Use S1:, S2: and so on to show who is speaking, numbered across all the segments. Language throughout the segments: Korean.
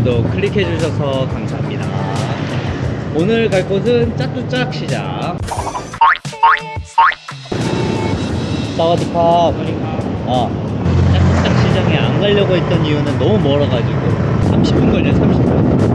S1: 오늘도 클릭해 주셔서 감사합니다. 오늘 갈 곳은 짜뚜짝 시장. 사와디캅. 어. 짜뚜짝 시장에 안 가려고 했던 이유는 너무 멀어가지고 30분 걸려 30분.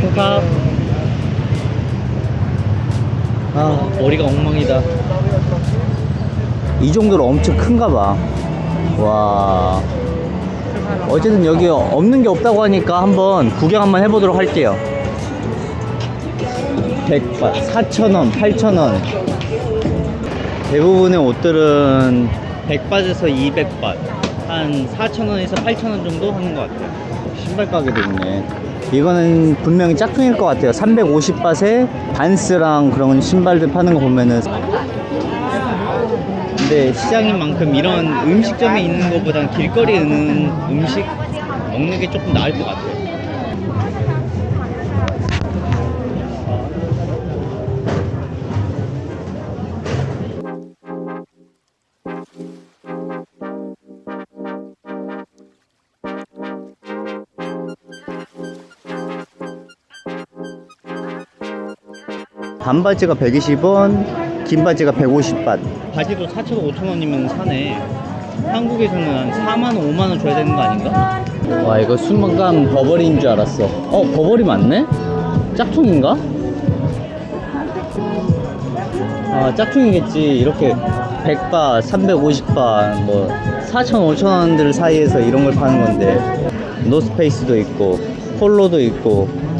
S1: 콩밥. 아 머리가 엉망이다.
S2: 이 정도로 엄청 큰가 봐. 와. 어쨌든 여기 없는 게 없다고 하니까 한번 구경 한번 해보도록 할게요. 100바, 4,000원, 8,000원. 대부분의 옷들은
S1: 100바트에서 200바. 한 4,000원에서 8,000원 정도 하는 것 같아요.
S2: 신발 가게도 있네. 이거는 분명히 짝퉁일 것 같아요. 350밭에 반스랑 그런 신발들 파는 거 보면은.
S1: 근데 시장인 만큼 이런 음식점에 있는 것보단 길거리에 있는 음식 먹는 게 조금 나을 것 같아요.
S2: 반바지가 120원, 긴 바지가 150밭.
S1: 바지도 4,000원, 5,000원이면 사네. 한국에서는 한 4만 원, 5만 원 줘야 되는 거 아닌가?
S2: 와 이거 순간감 버버리인 줄 알았어 어 버버리 맞네? 짝퉁인가? 아 짝퉁이겠지 이렇게 100바 350바 뭐 4천 5천 원들 사이에서 이런 걸 파는 건데 노스페이스도 있고 폴로도 있고
S1: 뭐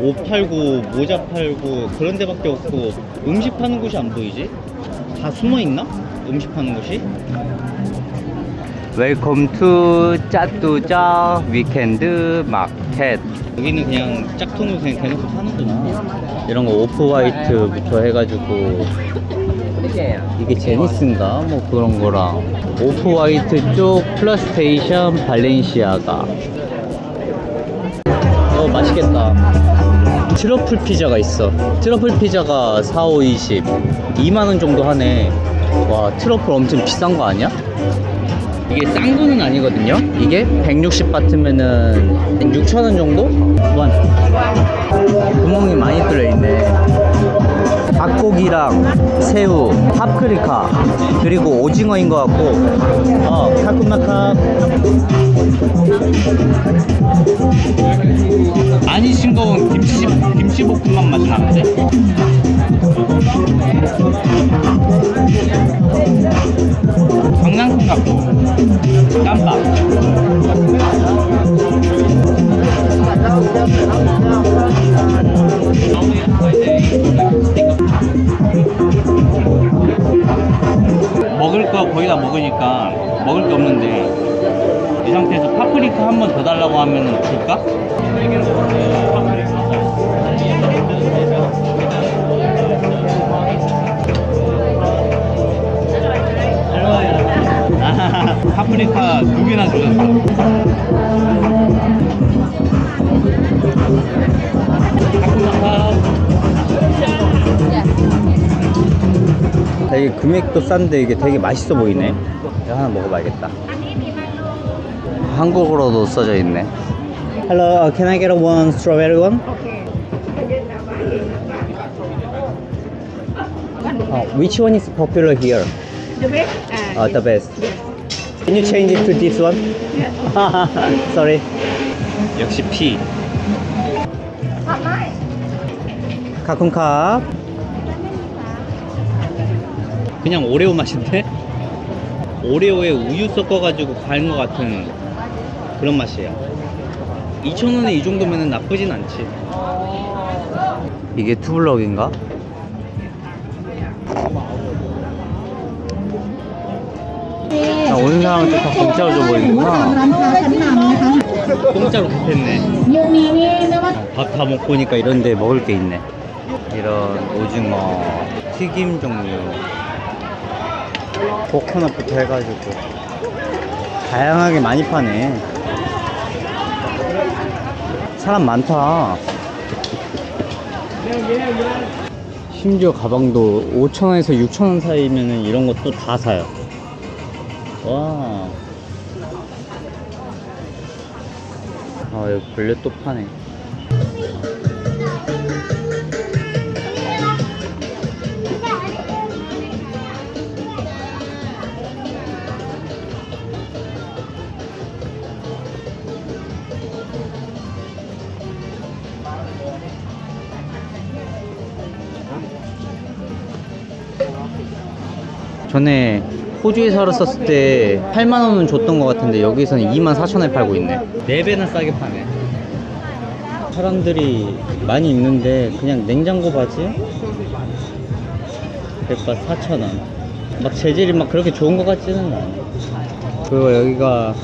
S1: 옷 팔고 모자 팔고 그런 데밖에 없고 음식 파는 곳이 안 보이지? 다 숨어 있나? 음식 파는 곳이?
S2: Welcome to 짜뚜짜 weekend market
S1: 여기는 그냥 짝퉁을 그냥 대놓고 파는구나.
S2: 이런 거 오프 화이트부터 해가지고 이게 제니스인가 뭐 그런 거랑 오프 화이트 쪽 플레이스테이션 발렌시아가 어 맛있겠다 트러플 피자가 있어. 트러플 피자가 4, 5, 20 2만원 정도 하네. 와 트러플 엄청 비싼 거 아니야? 이게 싼 거는 아니거든요. 이게 160 바트면은 6천원 정도? 원. 구멍이 많이 뚫려있네 닭고기랑 새우, 파프리카 그리고 오징어인 것 같고 어, 카쿠마카
S1: 많이 싱거운 김치 김치볶음밥 맛이 나는데? 강낭콩 같고 깜빡. 하면 줄까? 아, 파프리카 두 개나 주셨어.
S2: 되게 금액도 싼데 이게 되게 맛있어 보이네 이거 하나 먹어봐야겠다 한국어로도 써져 있네 Hello, uh, can I get a one strawberry one? Uh, which one is popular here?
S3: The best?
S2: Uh, the best. Can you change it to this one? Sorry.
S1: 역시 피.
S2: 카쿤캅.
S1: 그냥 오레오 맛인데? 오레오에 우유 섞어가지고 가는 것 같은 그런 맛이에요. 2,000원에 이 정도면 나쁘진 않지.
S2: 이게 투블럭인가? 자, 오는 사람한테 다 공짜로 줘버리는구나.
S1: 공짜로 급했네. 밥 다 먹고 오니까 이런데 먹을 게 있네. 이런 오징어 튀김 종류. 코코넛부터 해가지고 다양하게 많이 파네. 사람 많다. 심지어 가방도 5,000원에서 6,000원 사이면 이런 것도 다 사요. 와. 아, 여기 벌레 또 파네. 전에 호주에 살았었을 때 8만 원은 줬던 것 같은데 여기서는 2만 4천 원에 팔고 있네. 4배나 싸게 파네. 사람들이 많이 있는데 그냥 냉장고 바지 백바 4천 원. 막 재질이 막 그렇게 좋은 것 같지는 않아. 그리고 여기가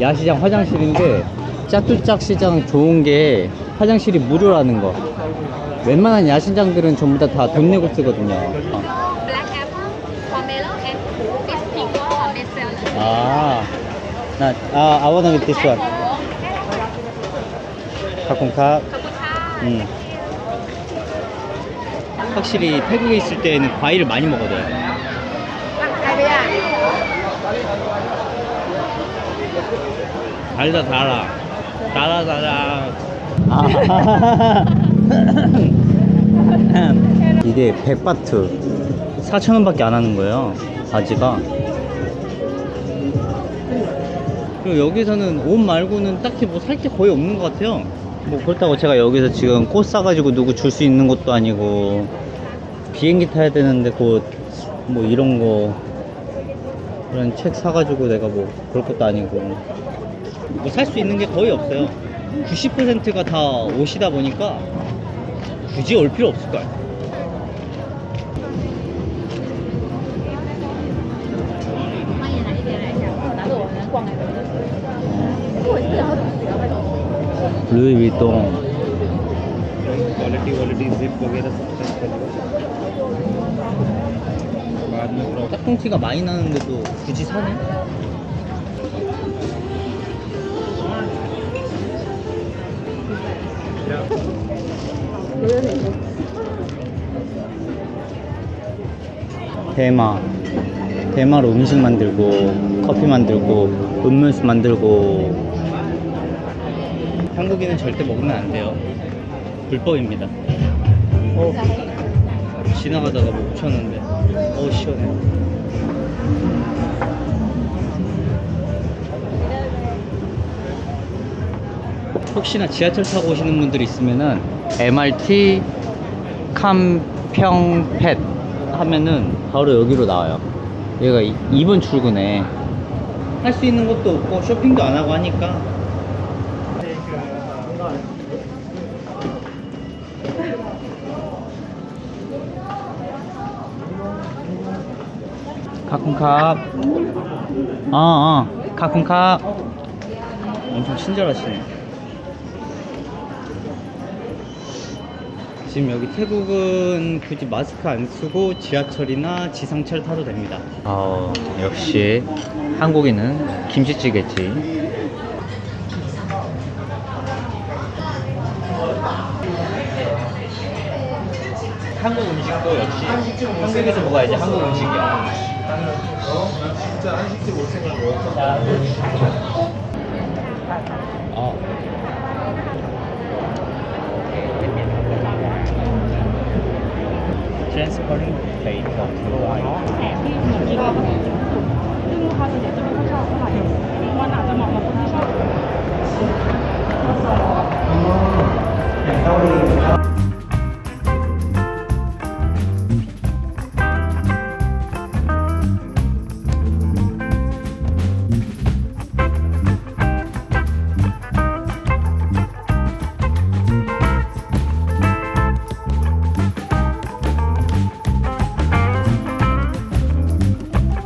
S1: 야시장 화장실인데 짜뚜짝 시장 좋은 게 화장실이 무료라는 거. 웬만한 야시장들은 전부 다다돈 내고 쓰거든요. 어.
S4: black apple, pomelo, and this pickle or best seller.
S1: 아, 나, 아, I wanna get this one. 카콘카. 음. 확실히 태국에 있을 때는 과일을 많이 먹어둬요. 달다 달아. 달아 달아. 아. 이게 100바트 4,000원 밖에 안 하는 거예요. 바지가. 그리고 여기서는 옷 말고는 딱히 뭐 살 게 거의 없는 것 같아요. 뭐 그렇다고 제가 여기서 지금 꽃 사가지고 누구 줄 수 있는 것도 아니고 비행기 타야 되는데 곧 뭐 이런 거 이런 책 사가지고 내가 뭐 그럴 것도 아니고 뭐 살 수 있는 게 거의 없어요. 90%가 다 옷이다 보니까 굳이 올 필요 없을. 루 이비통
S5: quality quality zip वगैरह सब चेक कर बाद में प्रॉब्लम
S1: 짝꿍티가 많이 나는데도 굳이 사네? 대마 대마로 음식 만들고 커피 만들고 음료수 만들고 한국인은 절대 먹으면 안 돼요. 불법입니다. 어, 지나가다가 뭐 묻혔는데. 어 시원해. 혹시나 지하철 타고 오시는 분들 있으면은 MRT 캄평팻 하면은 바로 여기로 나와요. 여기가 2번 출구네 할 수 있는 것도 없고 쇼핑도 안 하고 하니까 카쿤캅 어, 어, 카쿤캅 엄청 친절하시네. 지금 여기 태국은 굳이 마스크 안 쓰고 지하철이나 지상철 타도 됩니다. 어, 역시 한국인은 김치찌개지. 한국 음식도 역시 한국에서 먹어야지 한국 음식이야 나는 어?
S5: 진짜 한식집 올 생각 없었다
S1: 아. Transporting plate of Hawaii. แต่ที่หนูคิดว่าซึ่งลูกค้าส่วนใหญ่จะไม่ค่อยชอบเท่าไหร่มันอาจจะเหมาะกับคนที่ชอบอย่างเกาหลี